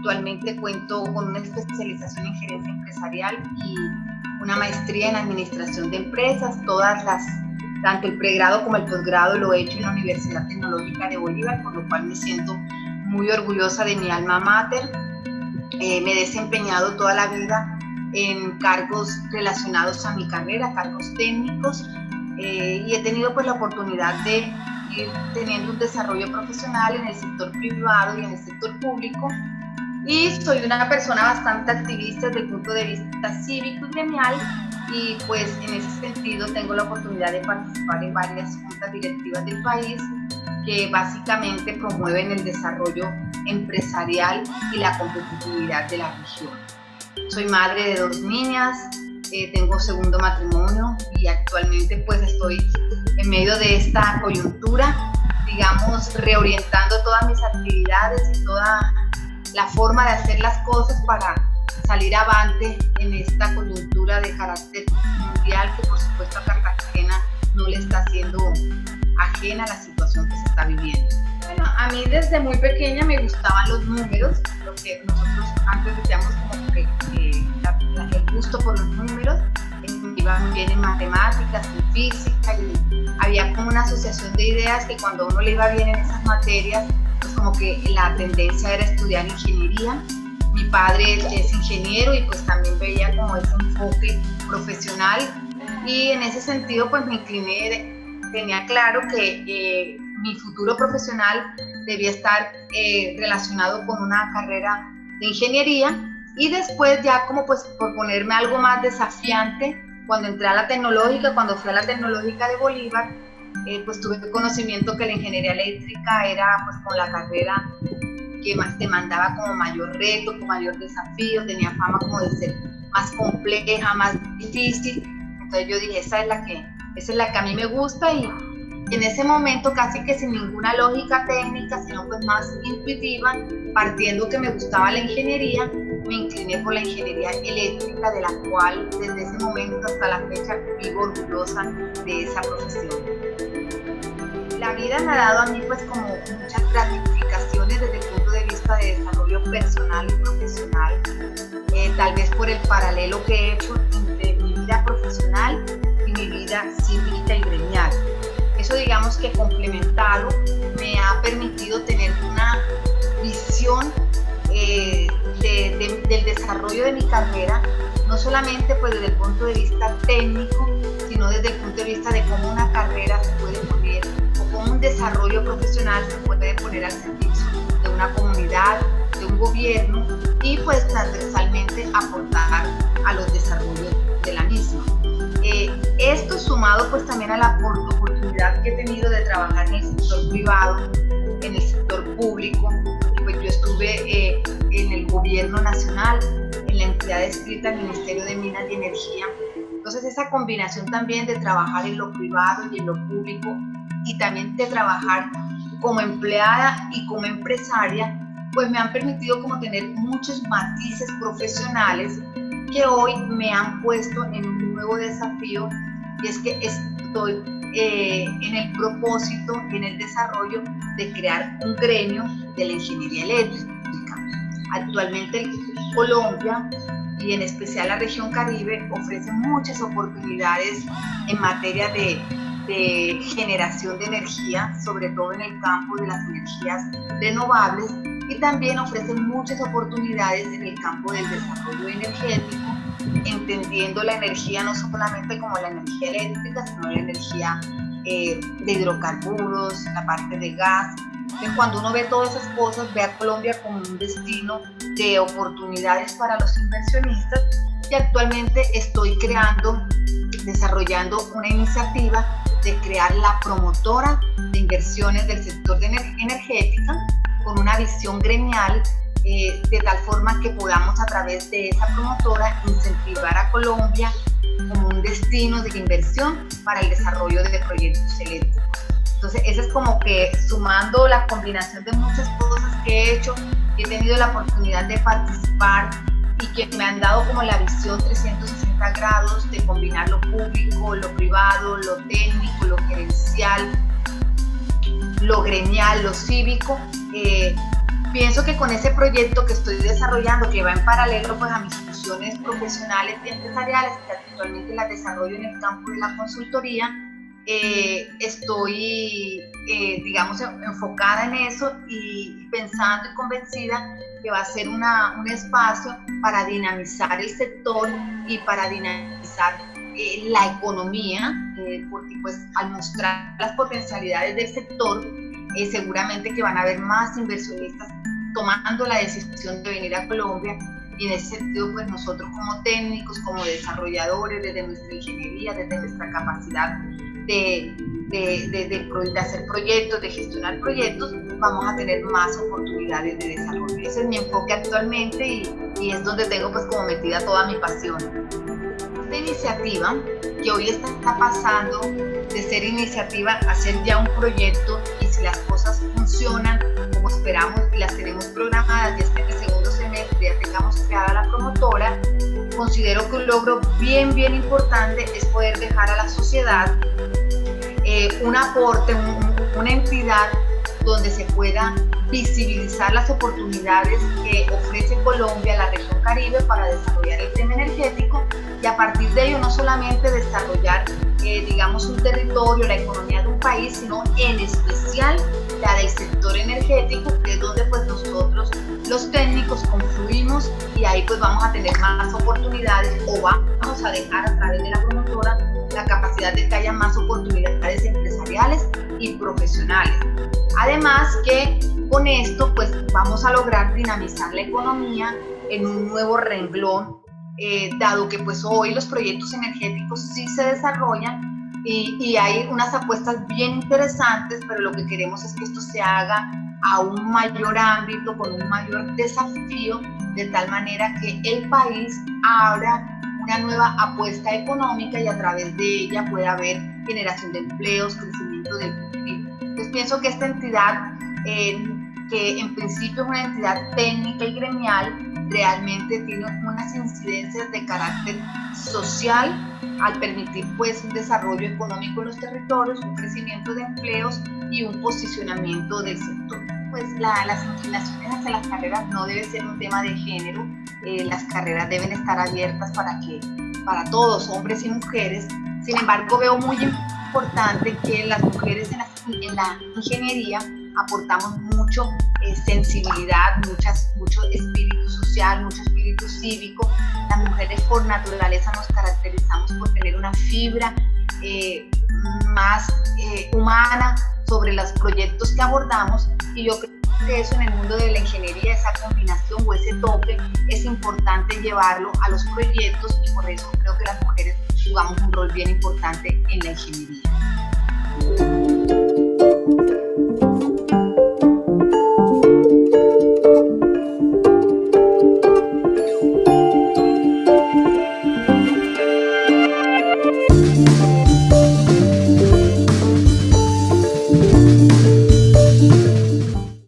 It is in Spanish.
Actualmente cuento con una especialización en gerencia empresarial y una maestría en administración de empresas. Todas las, tanto el pregrado como el posgrado lo he hecho en la Universidad Tecnológica de Bolívar, por lo cual me siento muy orgullosa de mi alma mater. Eh, me he desempeñado toda la vida en cargos relacionados a mi carrera, cargos técnicos, eh, y he tenido pues la oportunidad de ir teniendo un desarrollo profesional en el sector privado y en el sector público. Y soy una persona bastante activista desde el punto de vista cívico y gremial y pues en ese sentido tengo la oportunidad de participar en varias juntas directivas del país que básicamente promueven el desarrollo empresarial y la competitividad de la región. Soy madre de dos niñas, eh, tengo segundo matrimonio y actualmente pues estoy en medio de esta coyuntura, digamos, reorientando todas mis actividades y toda la forma de hacer las cosas para salir avante en esta coyuntura de carácter mundial que por supuesto a Cartagena no le está haciendo ajena a la situación que se está viviendo. Bueno, a mí desde muy pequeña me gustaban los números, lo que nosotros antes decíamos como que el gusto por los números, iba muy bien en matemáticas, en física, y había como una asociación de ideas que cuando uno le iba bien en esas materias, como que la tendencia era estudiar ingeniería. Mi padre es ingeniero y pues también veía como ese enfoque profesional y en ese sentido pues me incliné, tenía claro que eh, mi futuro profesional debía estar eh, relacionado con una carrera de ingeniería y después ya como pues por ponerme algo más desafiante, cuando entré a la tecnológica, cuando fui a la tecnológica de Bolívar, eh, pues tuve conocimiento que la ingeniería eléctrica era pues con la carrera que más demandaba como mayor reto, con mayor desafío, tenía fama como de ser más compleja, más difícil. Entonces yo dije, esa es la que, esa es la que a mí me gusta y en ese momento casi que sin ninguna lógica técnica, sino pues más intuitiva, partiendo que me gustaba la ingeniería, me incliné por la ingeniería eléctrica, de la cual desde ese momento hasta la fecha orgullosa de esa profesión. La vida me ha dado a mí pues como muchas gratificaciones desde el punto de vista de desarrollo personal y profesional, eh, tal vez por el paralelo que he hecho entre mi vida profesional y mi vida cívica y gremial eso digamos que complementado me ha permitido tener una visión eh, del desarrollo de mi carrera, no solamente pues desde el punto de vista técnico, sino desde el punto de vista de cómo una carrera se puede poner o cómo un desarrollo profesional se puede poner al servicio de una comunidad, de un gobierno y pues transversalmente aportar a los desarrollos de la misma. Eh, esto sumado pues también a la oportunidad que he tenido de trabajar en el sector privado, en el sector público, gobierno nacional, en la entidad escrita el Ministerio de Minas y Energía. Entonces esa combinación también de trabajar en lo privado y en lo público y también de trabajar como empleada y como empresaria, pues me han permitido como tener muchos matices profesionales que hoy me han puesto en un nuevo desafío y es que estoy eh, en el propósito en el desarrollo de crear un gremio de la ingeniería eléctrica. Actualmente Colombia y en especial la región Caribe ofrece muchas oportunidades en materia de, generación de energía, sobre todo en el campo de las energías renovables y también ofrecen muchas oportunidades en el campo del desarrollo energético, entendiendo la energía no solamente como la energía eléctrica, sino la energía eh, de hidrocarburos, la parte de gas. Cuando uno ve todas esas cosas, ve a Colombia como un destino de oportunidades para los inversionistas y actualmente estoy creando, desarrollando una iniciativa de crear la promotora de inversiones del sector de energética con una visión gremial eh, de tal forma que podamos a través de esa promotora incentivar a Colombia como un destino de inversión para el desarrollo de proyectos eléctricos. Entonces, eso es como que sumando la combinación de muchas cosas que he hecho, he tenido la oportunidad de participar y que me han dado como la visión 360 grados de combinar lo público, lo privado, lo técnico, lo gerencial, lo gremial, lo cívico, eh, pienso que con ese proyecto que estoy desarrollando, que va en paralelo pues, a mis funciones profesionales y empresariales, que actualmente las desarrollo en el campo de la consultoría, eh, estoy, eh, digamos, enfocada en eso y pensando y convencida que va a ser un espacio para dinamizar el sector y para dinamizar eh, la economía, porque pues al mostrar las potencialidades del sector, seguramente que van a haber más inversionistas tomando la decisión de venir a Colombia. Y en ese sentido pues nosotros como técnicos, como desarrolladores, desde nuestra ingeniería, desde nuestra capacidad de, de, de, hacer proyectos, de gestionar proyectos, vamos a tener más oportunidades de desarrollo. Ese es mi enfoque actualmente y, y es donde tengo pues como metida toda mi pasión. Esta iniciativa que hoy está pasando de ser iniciativa a ser ya un proyecto y si las cosas funcionan como esperamos y las tenemos programadas y este segundo semestre ya tengamos creada la promotora, considero que un logro bien, bien importante es poder dejar a la sociedad eh, un aporte, una entidad donde se pueda visibilizar las oportunidades que ofrece Colombia, la región Caribe, para desarrollar el tema energético. Y a partir de ello no solamente desarrollar, eh, digamos, un territorio, la economía de un país, sino en especial la del sector energético, que es donde pues nosotros los técnicos confluimos y ahí pues vamos a tener más oportunidades o vamos a dejar a través de la promotora la capacidad de que haya más oportunidades empresariales y profesionales. Además que con esto pues vamos a lograr dinamizar la economía en un nuevo renglón, eh, dado que pues hoy los proyectos energéticos sí se desarrollan y, y, hay unas apuestas bien interesantes, pero lo que queremos es que esto se haga a un mayor ámbito, con un mayor desafío, de tal manera que el país abra una nueva apuesta económica y a través de ella pueda haber generación de empleos, crecimiento del PIB. Entonces pienso que esta entidad, eh, que en principio es una entidad técnica y gremial, realmente tiene unas incidencias de carácter social al permitir pues un desarrollo económico en los territorios, un crecimiento de empleos y un posicionamiento del sector. Pues las inclinaciones hacia las carreras no debe ser un tema de género, eh, las carreras deben estar abiertas para que para todos, hombres y mujeres. Sin embargo, veo muy importante que las mujeres en la, en la ingeniería aportamos mucho eh, sensibilidad, muchas, mucho espíritu social, mucho espíritu cívico. Las mujeres por naturaleza nos caracterizamos por tener una fibra eh, más humana sobre los proyectos que abordamos y yo creo que eso en el mundo de la ingeniería, esa combinación o ese toque, es importante llevarlo a los proyectos y por eso creo que las mujeres jugamos un rol bien importante en la ingeniería.